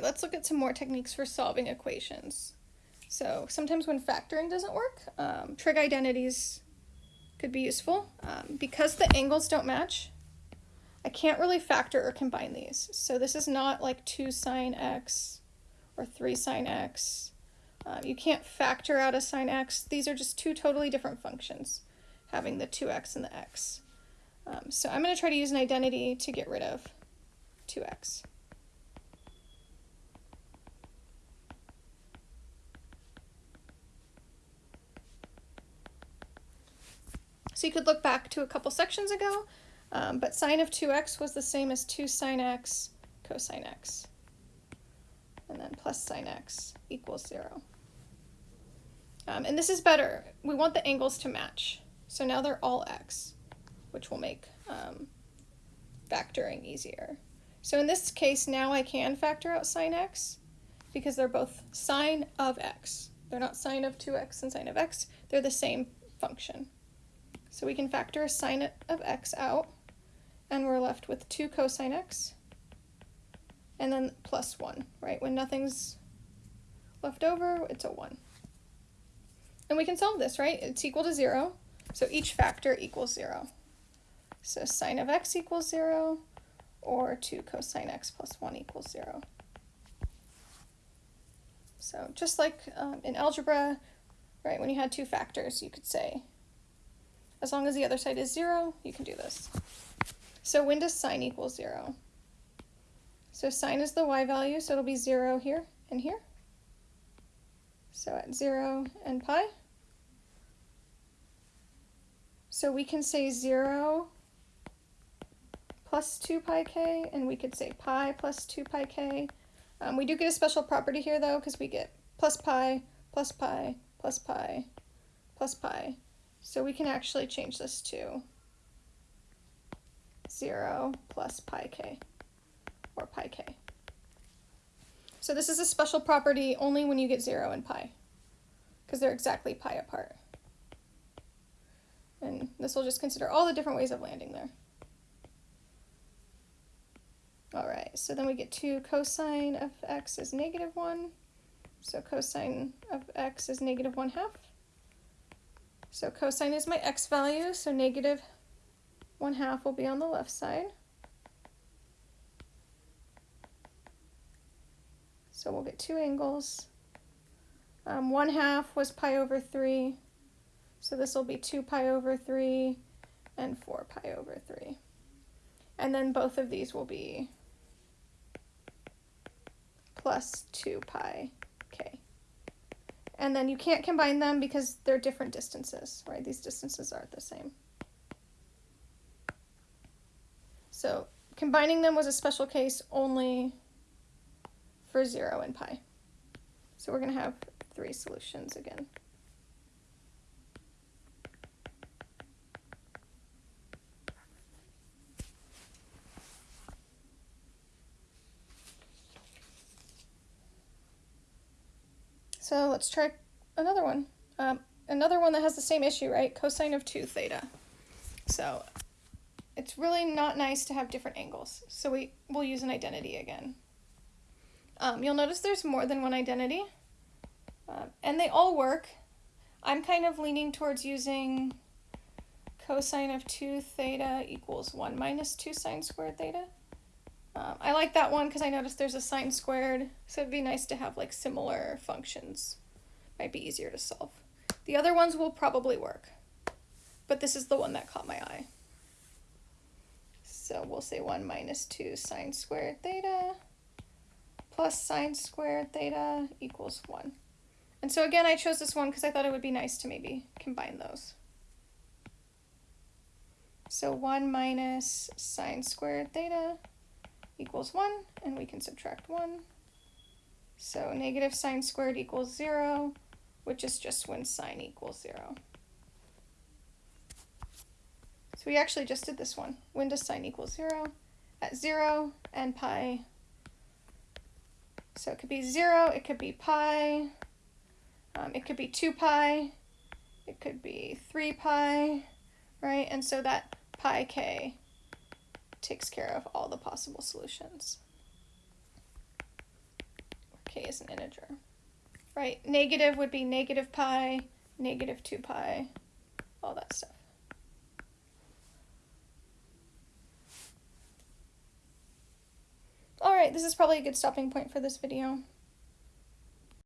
let's look at some more techniques for solving equations. So sometimes when factoring doesn't work, um, trig identities could be useful. Um, because the angles don't match, I can't really factor or combine these. So this is not like 2 sine x or 3 sine x. Um, you can't factor out a sine x. These are just two totally different functions, having the 2x and the x. Um, so I'm going to try to use an identity to get rid of 2x. So you could look back to a couple sections ago, um, but sine of 2x was the same as 2 sine x cosine x. And then plus sine x equals 0. Um, and this is better. We want the angles to match. So now they're all x, which will make um, factoring easier. So in this case, now I can factor out sine x because they're both sine of x. They're not sine of 2x and sine of x. They're the same function. So we can factor a sine of x out, and we're left with 2 cosine x, and then plus 1, right? When nothing's left over, it's a 1. And we can solve this, right? It's equal to 0, so each factor equals 0. So sine of x equals 0, or 2 cosine x plus 1 equals 0. So just like um, in algebra, right, when you had two factors, you could say as long as the other side is 0, you can do this. So when does sine equal 0? So sine is the y value, so it'll be 0 here and here. So at 0 and pi. So we can say 0 plus 2 pi k, and we could say pi plus 2 pi k. Um, we do get a special property here, though, because we get plus pi, plus pi, plus pi, plus pi. So we can actually change this to 0 plus pi k, or pi k. So this is a special property only when you get 0 and pi, because they're exactly pi apart. And this will just consider all the different ways of landing there. All right, so then we get 2 cosine of x is negative 1. So cosine of x is negative 1 half. So cosine is my x value, so negative 1 half will be on the left side. So we'll get two angles. Um, 1 half was pi over 3, so this will be 2 pi over 3 and 4 pi over 3. And then both of these will be plus 2 pi. And then you can't combine them because they're different distances, right? These distances aren't the same. So combining them was a special case only for 0 and pi. So we're going to have three solutions again. So let's try another one. Um, another one that has the same issue, right? Cosine of 2 theta. So it's really not nice to have different angles. So we will use an identity again. Um, you'll notice there's more than one identity. Uh, and they all work. I'm kind of leaning towards using cosine of 2 theta equals 1 minus 2 sine squared theta. I like that one because I noticed there's a sine squared, so it'd be nice to have like similar functions. Might be easier to solve. The other ones will probably work, but this is the one that caught my eye. So we'll say 1 minus 2 sine squared theta plus sine squared theta equals 1. And so again, I chose this one because I thought it would be nice to maybe combine those. So 1 minus sine squared theta equals 1, and we can subtract 1. So negative sine squared equals 0, which is just when sine equals 0. So we actually just did this one. When does sine equal 0? At 0 and pi. So it could be 0, it could be pi, um, it could be 2 pi, it could be 3 pi, right? And so that pi k takes care of all the possible solutions. K is an integer, right? Negative would be negative pi, negative 2 pi, all that stuff. Alright, this is probably a good stopping point for this video.